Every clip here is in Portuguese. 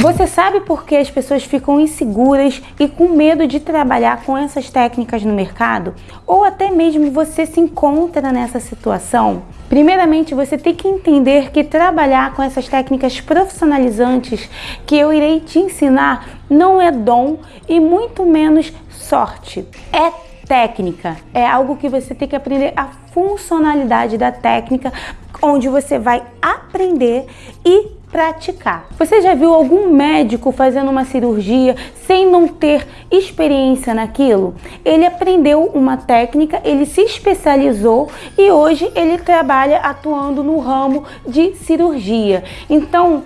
Você sabe por que as pessoas ficam inseguras e com medo de trabalhar com essas técnicas no mercado? Ou até mesmo você se encontra nessa situação? Primeiramente, você tem que entender que trabalhar com essas técnicas profissionalizantes que eu irei te ensinar não é dom e muito menos sorte. É técnica, é algo que você tem que aprender a funcionalidade da técnica, onde você vai aprender e praticar. Você já viu algum médico fazendo uma cirurgia sem não ter experiência naquilo? Ele aprendeu uma técnica, ele se especializou e hoje ele trabalha atuando no ramo de cirurgia. Então,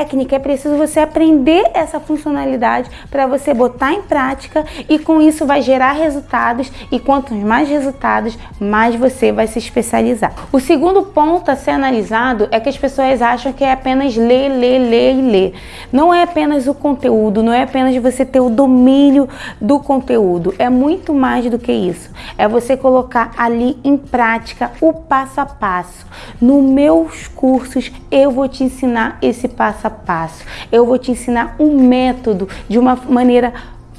técnica, é preciso você aprender essa funcionalidade para você botar em prática e com isso vai gerar resultados e quantos mais resultados, mais você vai se especializar. O segundo ponto a ser analisado é que as pessoas acham que é apenas ler, ler, ler e ler. Não é apenas o conteúdo, não é apenas você ter o domínio do conteúdo, é muito mais do que isso. É você colocar ali em prática o passo a passo. Nos meus cursos eu vou te ensinar esse passo a passo. Eu vou te ensinar um método de uma maneira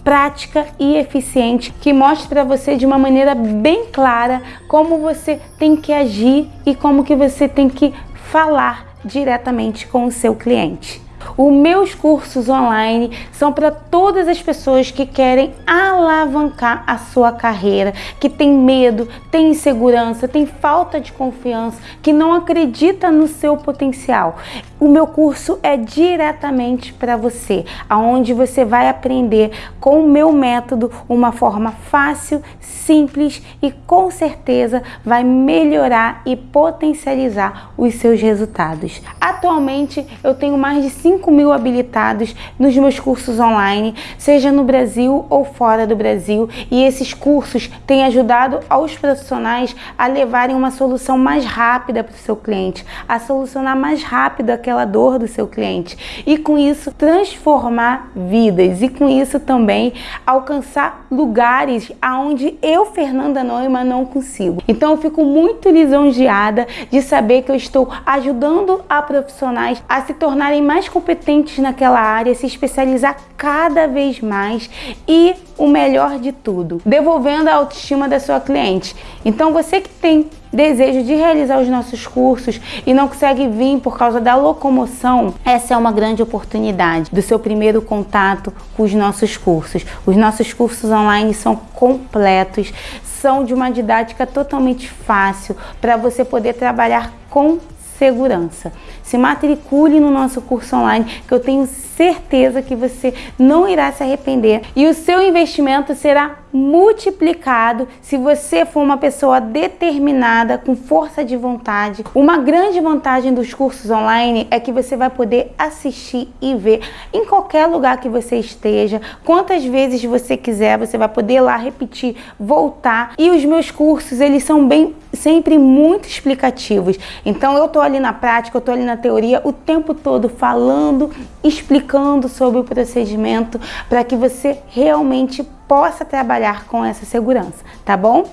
prática e eficiente que mostre para você de uma maneira bem clara como você tem que agir e como que você tem que falar diretamente com o seu cliente. Os meus cursos online são para todas as pessoas que querem alavancar a sua carreira, que tem medo, tem insegurança, tem falta de confiança, que não acredita no seu potencial. O meu curso é diretamente para você, aonde você vai aprender com o meu método uma forma fácil, simples e com certeza vai melhorar e potencializar os seus resultados. Atualmente eu tenho mais de 5 mil habilitados nos meus cursos online, seja no Brasil ou fora do Brasil, e esses cursos têm ajudado aos profissionais a levarem uma solução mais rápida para o seu cliente, a solucionar mais rápido aquela dor do seu cliente. E com isso transformar vidas. E com isso também alcançar lugares aonde eu, Fernanda Neumann, não consigo. Então eu fico muito lisonjeada de saber que eu estou ajudando a profissionais a se tornarem mais competentes naquela área, se especializar cada vez mais e o melhor de tudo, devolvendo a autoestima da sua cliente. Então você que tem desejo de realizar os nossos cursos e não consegue vir por causa da locomoção, essa é uma grande oportunidade do seu primeiro contato com os nossos cursos. Os nossos cursos online são completos, são de uma didática totalmente fácil para você poder trabalhar com segurança. Se matricule no nosso curso online que eu tenho certeza que você não irá se arrepender e o seu investimento será multiplicado se você for uma pessoa determinada, com força de vontade. Uma grande vantagem dos cursos online é que você vai poder assistir e ver em qualquer lugar que você esteja, quantas vezes você quiser, você vai poder lá repetir, voltar. E os meus cursos, eles são bem sempre muito explicativos. Então eu tô ali na prática, eu tô ali na teoria o tempo todo falando, explicando sobre o procedimento para que você realmente possa trabalhar com essa segurança, tá bom?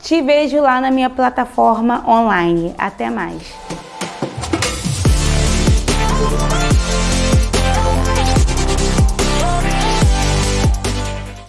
Te vejo lá na minha plataforma online. Até mais!